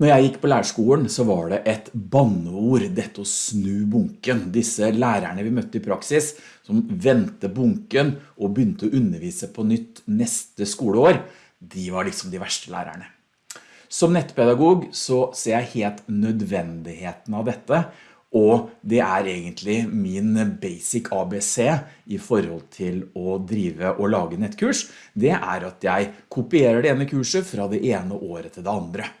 Når jeg gikk på lærerskolen så var det et banneord, dette å snu bunken. Disse lærerne vi møtte i praksis, som ventet bunken og begynte å undervise på nytt neste skoleår, de var liksom de verste lærerne. Som nettpedagog så ser jeg helt nødvendigheten av dette, og det er egentlig min basic ABC i forhold til å drive og lage nettkurs. Det er at jeg kopierer det ene kurset fra det ene året til det andre.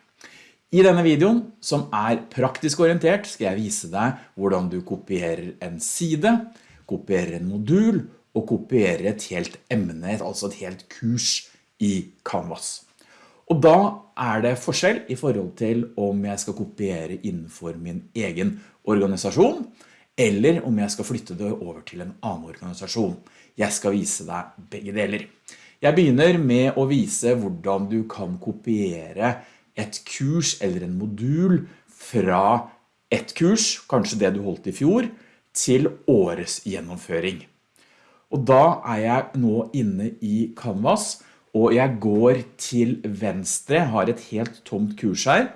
I denne videoen, som er praktisk orientert, skal jeg vise deg hvordan du kopierer en side, kopierer en modul og kopierer et helt emne, altså et helt kurs i Canvas. Og da er det forskjell i forhold til om jeg skal kopiere innenfor min egen organisasjon, eller om jeg skal flytte det over til en annen organisasjon. Jeg skal vise deg begge deler. Jeg begynner med å vise hvordan du kan kopiere et kurs eller en modul fra et kurs, kanskje det du holdt i fjor, til årets gjennomføring. Og da er jeg nå inne i Canvas, og jeg går til venstre, har et helt tomt kurs her,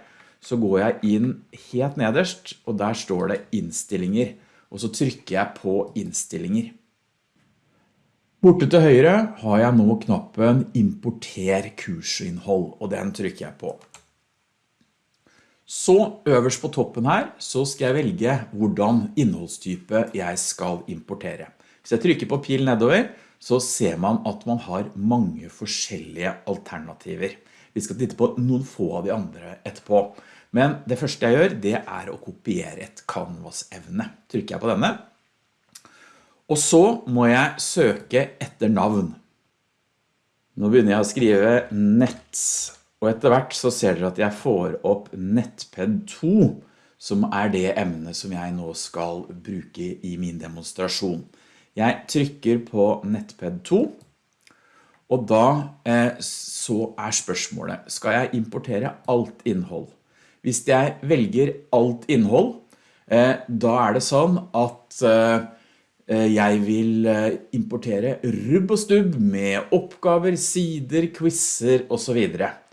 så går jeg inn helt nederst, og der står det innstillinger, og så trykker jeg på innstillinger. Borte til høyre har jeg nå knappen importer kursinnhold, og den trykker jeg på. Så øverst på toppen her så skal jeg velge hvordan innholdstype jeg skal importere. Hvis jeg trykker på pil nedover så ser man at man har mange forskjellige alternativer. Vi skal titte på noen få av de andre etterpå. Men det første jeg gjør det er å kopiere et canvas-evne. Trykker jeg på denne. Og så må jeg søke etter navn. Nå begynner jeg å skrive nett og etter hvert så ser dere at jeg får opp NetPed 2, som er det emnet som jeg nå skal bruke i min demonstrasjon. Jeg trykker på NetPed 2, og da eh, så er spørsmålet, skal jeg importere alt innhold? Hvis jeg velger alt innhold, eh, da er det sånn at eh, eh jeg vil eh, importere rubb og stubb med oppgaver, sider, quizzer og så videre.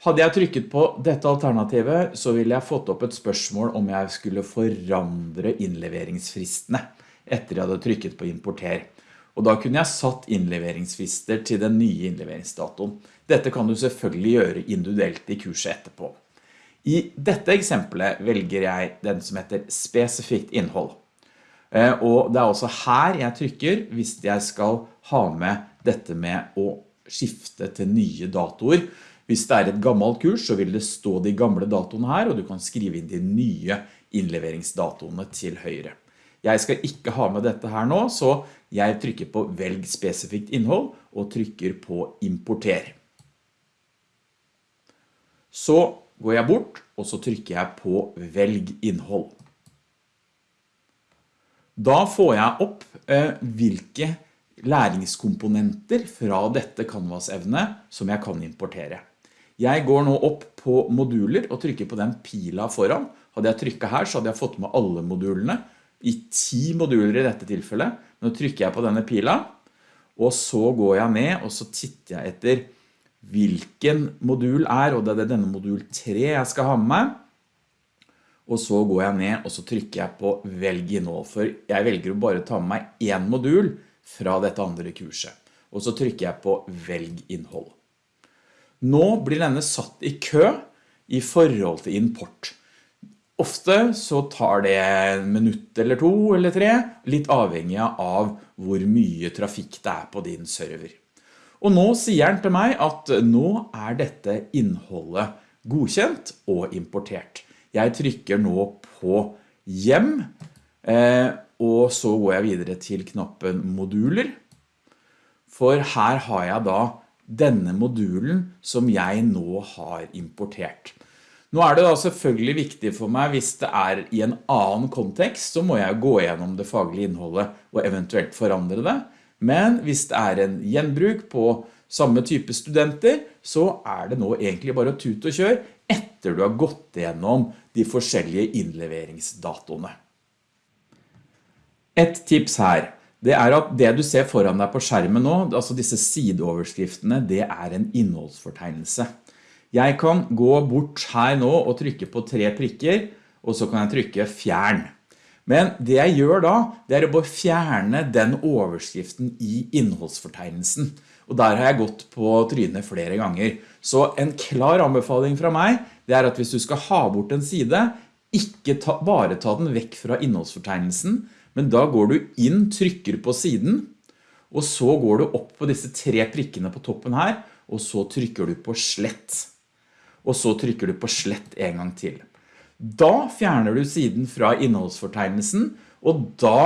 Hadde jeg trykket på dette alternativet, så ville jeg fått opp et spørsmål om jeg skulle forandre innleveringsfristene etter jeg hadde trykket på importer. Og da kunne jeg satt innleveringsfrister til den nye innleveringsdatoen. Dette kan du selvfølgelig gjøre individuelt i kurset etterpå. I dette eksempelet velger jeg den som heter spesifikt innhold. Eh, og det er også her jeg trykker hvis jeg skal ha med dette med å skifte til nye datoer. Hvis det er et gammelt kurs, så vil det stå de gamle datoene her, og du kan skrive inn de nye innleveringsdatoene til høyre. Jeg skal ikke ha med dette her nå, så jeg trykker på velg spesifikt innhold og trykker på importer. Så går jeg bort, og så trykker jeg på velg innhold. Da får jeg opp eh, hvilke læringskomponenter fra dette Canvas-evnet som jeg kan importere. Jeg går nå opp på moduler og trykker på den pila foran. Hadde jeg trykket her så hadde jeg fått med alle modulene, i ti moduler i dette tilfellet. Nå trykker jeg på denne pila, og så går jeg ned og så titter jeg etter hvilken modul er, og det er denne modul 3 jeg skal ha med. Og så går jeg ned og så trykker jeg på velg innhold, for jeg velger å bare ta med meg en modul fra dette andre kurset. Og så trykker jeg på velg innhold. Nå blir denne satt i kø i forhold til import. Ofte så tar det en minutt eller to eller tre, litt avhengig av hvor mye trafikk det er på din server. Og nå sier den til meg at nå er dette innholdet godkjent og importert. Jeg trykker nå på hjem, eh, og så går jeg videre til knappen moduler. For her har jeg da denne modulen som jeg nå har importert. Nå er det da selvfølgelig viktig for meg hvis det er i en annen kontekst, så må jeg gå gjennom det faglige innholdet og eventuelt forandre det. Men hvis det er en gjenbruk på samme type studenter, så er det nå egentlig bare å tute og kjøre etter du har gått gjennom de forskjellige innleveringsdatoene. Et tips her det er at det du ser foran deg på skjermen nå, altså disse sideoverskriftene, det er en innholdsfortegnelse. Jeg kan gå bort her nå og trykke på tre prikker, og så kan jeg trykke fjern. Men det jeg gjør da, det er å bare fjerne den overskriften i innholdsfortegnelsen. Og der har jeg gått på trynet flere ganger. Så en klar anbefaling fra meg, det er at hvis du skal ha bort en side, ikke ta, bare ta den vekk fra innholdsfortegnelsen, men da går du inn, trykker på siden, og så går du opp på disse tre prikkene på toppen her, og så trykker du på slett. Og så trykker du på slett en gang til. Da fjerner du siden fra innholdsfortegnelsen, og da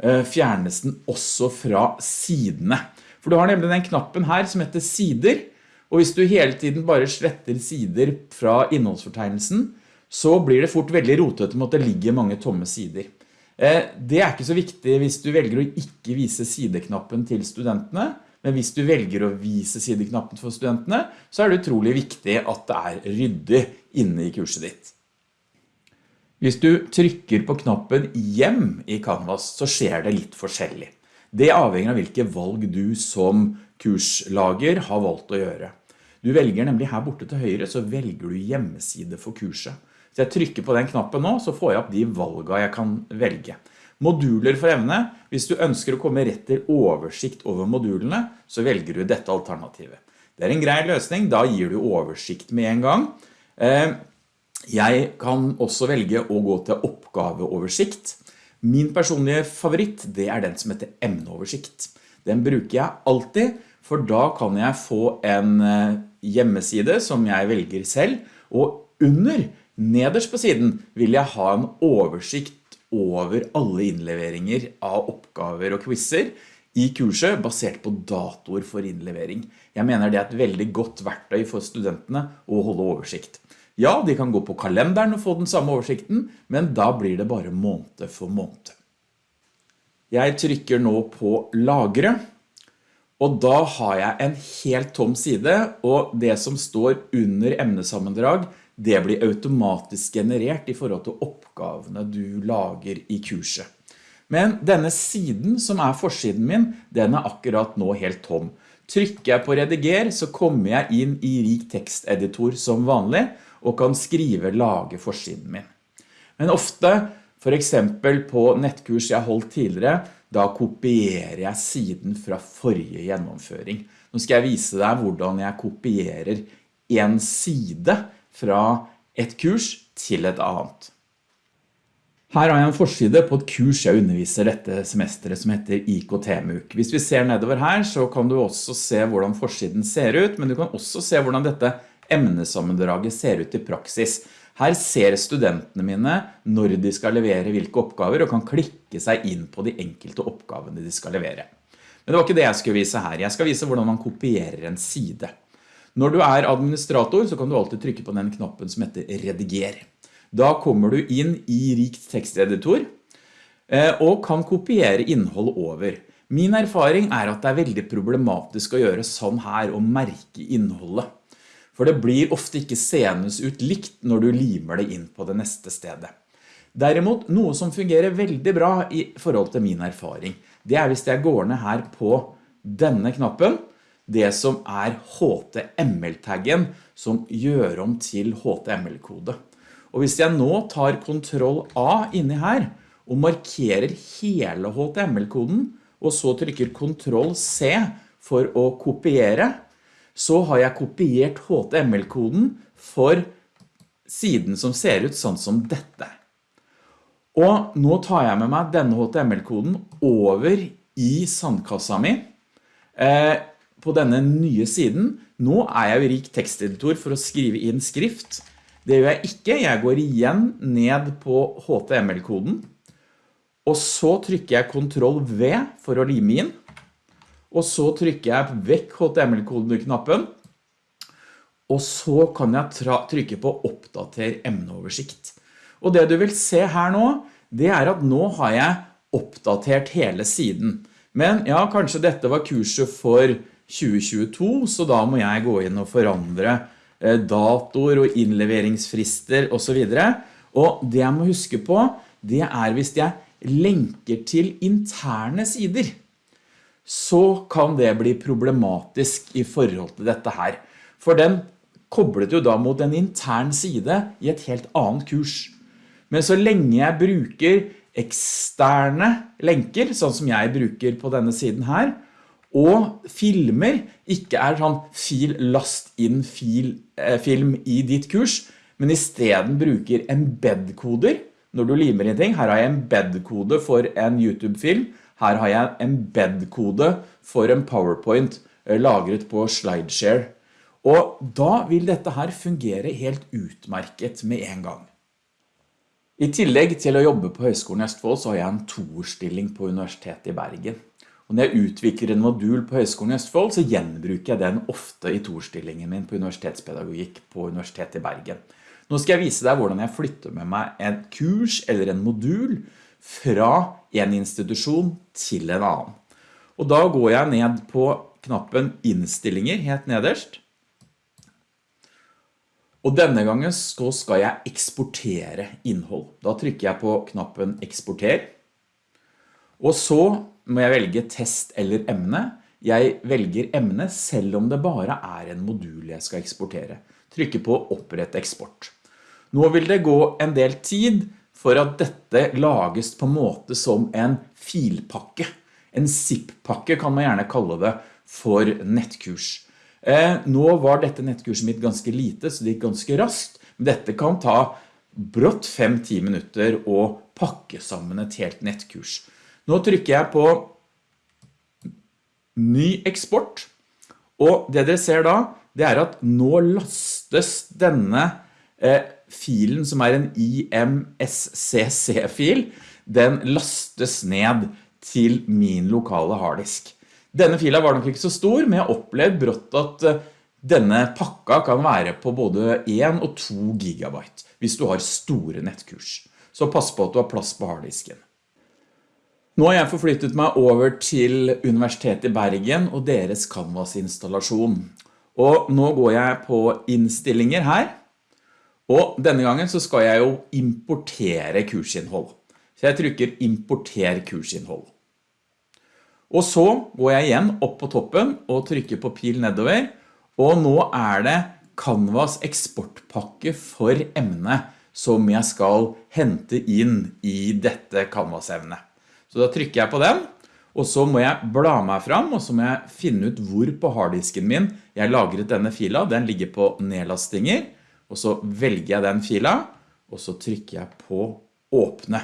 eh, fjernes den også fra sidene. For du har nemlig den knappen her som heter sider, og hvis du hele tiden bare sletter sider fra innholdsfortegnelsen, så blir det fort veldig rotet med at det ligger mange tomme sider. Eh, det er ikke så viktig hvis du velger å ikke vise sideknappen til studentene, men hvis du velger å vise sideknappen for studentene, så er det utrolig viktig at det er ryddig inne i kurset ditt. Hvis du trykker på knappen hjem i Canvas, så skjer det litt forskjellig. Det avhenger av hvilke valg du som kurslager har valgt å gjøre. Du velger nemlig her borte til høyre, så velger du hjemmeside for kurset. Så jeg trykker på den knappen nå, så får jeg opp de valgene jeg kan velge. Moduler for evne, hvis du ønsker å komme rett til oversikt over modulene, så velger du dette alternativet. Det er en grei løsning, da gir du oversikt med en gang. Eh, jeg kan også velge å gå til oppgaveoversikt. Min personlige favoritt, det er den som heter emneoversikt. Den bruker jeg alltid, for da kan jeg få en eh, hjemmeside som jeg velger selv, og under, nederst på siden, vil jeg ha en oversikt over alle innleveringer av oppgaver og quizzer i kurset basert på datoer for innlevering. Jeg mener det er et veldig godt verktøy for studentene å holde oversikt. Ja, de kan gå på kalenderen og få den samme oversikten, men da blir det bare måned for måned. Jeg trykker nå på lagre, og da har jeg en helt tom side, og det som står under emnesammendrag, det blir automatisk generert i forhold til oppgavene du lager i kurset. Men denne siden som er forsiden min, den er akkurat nå helt tom. Trykker jeg på rediger, så kommer jeg inn i rik teksteditor som vanlig, og kan skrive lage forsiden min. Men ofte, for eksempel på nettkurs jeg holdt tidligere, da kopierer jeg siden fra forrige gjennomføring. Nå skal jeg vise deg hvordan jeg kopierer en side fra et kurs til et annet. Her har jeg en forside på et kurs jeg underviser dette semesteret som heter IKT-MUK. Hvis vi ser nedover her så kan du også se hvordan forsiden ser ut, men du kan også se hvordan dette emnesammendraget ser ut i praksis. Her ser studentene mine når de skal levere hvilke oppgaver, og kan klikke seg inn på de enkelte oppgavene de skal levere. Men det var ikke det jeg skulle vise her. Jeg skal vise hvordan man kopierer en side. Når du er administrator, så kan du alltid trykke på den knappen som heter rediger. Da kommer du inn i rikt teksteditor, eh, og kan kopiere innhold over. Min erfaring er at det er veldig problematisk å gjøre sånn her og merke innholdet. For det blir ofte ikke senest ut likt når du limer det inn på det neste stedet. Derimot, noe som fungerer veldig bra i forhold til min erfaring, det er hvis jeg går ned her på denne knappen, det som er HTML-taggen som gjør om til HTML-kode. Og hvis jeg nå tar Ctrl A inni her og markerer hele HTML-koden, og så trykker Ctrl C for å kopiere, så har jeg kopiert HTML-koden for siden som ser ut sånn som dette. Og nå tar jeg med meg denne HTML-koden over i sandkassa mi eh, på denne nye siden. Nå er jeg jo rik teksteditor for å skrive inn skrift. Det gjør jeg ikke. Jeg går igjen ned på HTML-koden. Og så trykker jeg Ctrl V for å lime inn og så trykker jeg vekk HTML-koden-knappen, og så kan jeg trykke på oppdater emneoversikt. Og det du vil se her nå, det er at nå har jeg oppdatert hele siden. Men ja, kanskje dette var kurset for 2022, så da må jeg gå inn og forandre dator datoer og innleveringsfrister og så videre. Og det jeg må huske på, det er hvis jeg lenker til interne sider så kan det bli problematisk i forhold til dette her. For den koblet jo da mot en intern side i et helt annet kurs. Men så lenge jeg bruker eksterne lenker, sånn som jeg bruker på denne siden her, og filmer ikke er sånn fil last inn fil, eh, film i ditt kurs, men i stedet bruker embed-koder når du limer inn ting. Her har jeg embed-kode for en YouTube-film, her har jeg embed-kode for en PowerPoint eh, lagret på SlideShare. Og da vil dette her fungere helt utmerket med en gang. I tillegg til å jobbe på Høgskolen i Østfold så har jeg en toårsstilling på Universitetet i Bergen. Og når jeg utvikler en modul på Høgskolen i Østfold så gjenbruker jeg den ofte i torstillingen min på universitetspedagogikk på Universitetet i Bergen. Nå skal jeg vise deg hvordan jeg flytter med meg en kurs eller en modul fra en institusjon til en annen. Og da går jeg ned på knappen innstillinger helt nederst. Og denne gangen skal jeg eksportere innhold. Da trykker jeg på knappen eksporter. Og så må jeg velge test eller emne. Jeg velger emne selv om det bare er en modul jeg skal eksportere. Trykker på opprett eksport. Nå vil det gå en del tid for at dette lages på en måte som en filpakke. En zip-pakke kan man gjerne kalle det for nettkurs. Eh, nå var dette nettkurset mitt ganske lite, så det gikk ganske raskt. Dette kan ta brått 5-10 minutter å pakke sammen et helt nettkurs. Nå trykker jeg på ny eksport, og det dere ser da, det er at nå lastes denne eh, filen som er en IMSCC-fil, den lastes ned til min lokale harddisk. Denne fila var nok ikke så stor, men jeg opplevde brått at eh, denne pakka kan være på både 1 og 2 gigabyte hvis du har store nettkurs. Så pass på at du har plass på harddisken. Nå har jeg forflyttet meg over til Universitetet i Bergen og deres Canvas-installasjon. Og nå går jeg på innstillinger her. Og denne gangen så skal jeg jo importere kursinnhold. Så jeg trykker importer kursinnhold. Og så går jeg igjen opp på toppen og trykker på pil nedover, og nå er det Canvas eksportpakke for emne som jeg skal hente inn i dette Canvas-evnet. Så da trykker jeg på den, og så må jeg bla meg fram, og så må jeg finne ut hvor på harddisken min jeg lagret denne fila. Den ligger på nedlastinger, og så velger jeg den fila, og så trykker jeg på åpne.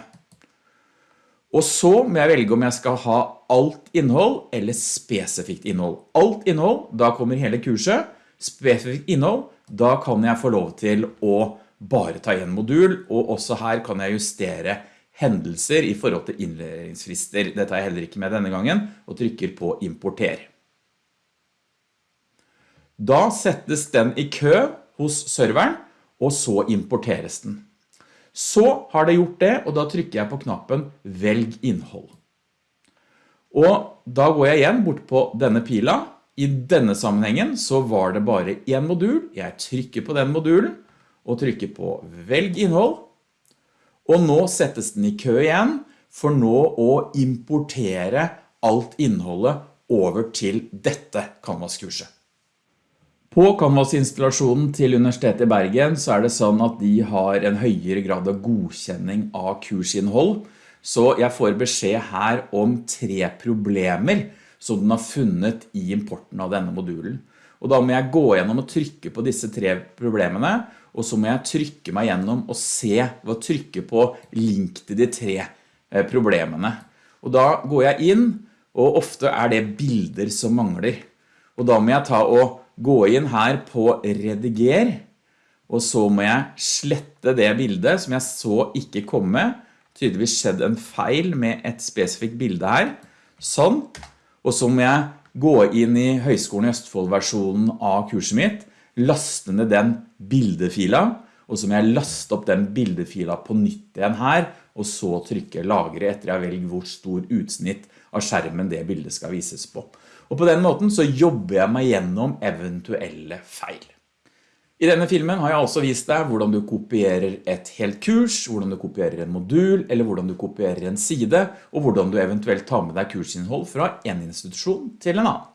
Og så må jeg velge om jeg skal ha alt innhold eller spesifikt innhold. Alt innhold, da kommer hele kurset. Spesifikt innhold, da kan jeg få lov til å bare ta en modul, og også her kan jeg justere hendelser i forhold til innleveringsfrister. Det tar jeg heller ikke med denne gangen, og trykker på importer. Da settes den i kø hos serveren, og så importeres den. Så har det gjort det, og da trykker jeg på knappen Velg innhold. Og da går jeg igjen bort på denne pila. I denne sammenhengen så var det bare en modul. Jeg trykker på den modulen og trykker på Velg innhold. Og nå settes den i kø igjen for nå å importere alt innholdet over til dette Canvas-kurset. På Canvas-installasjonen til Universitetet i Bergen så er det sånn at de har en høyere grad av godkjenning av kursinnhold. Så jeg får beskjed her om tre problemer som den har funnet i importen av denne modulen. Og da må jeg gå gjennom og trykke på disse tre problemene, og så må jeg trykke meg gjennom og se hva trykke på link til de tre eh, problemene. Og da går jeg inn, og ofte er det bilder som mangler. Og da må jeg ta og gå inn her på rediger, og så må jeg slette det bildet som jeg så ikke komme. Tydeligvis skjedd en feil med et spesifikt bilde her. Sånn. Og så må jeg gå inn i Høgskolen i Østfold-versjonen av kurset mitt, laste ned den bildefila, og så må jeg laste opp den bildefila på nytt igjen her, og så trykke lagre etter jeg velger hvor stor utsnitt av skjermen det bildet skal vises på. Og på den måten så jobber jeg meg gjennom eventuelle feil. I denne filmen har jeg altså vist deg hvordan du kopierer et helt kurs, hvordan du kopierer en modul, eller hvordan du kopierer en side, og hvordan du eventuelt tar med deg kursinnhold fra en institusjon til en annen.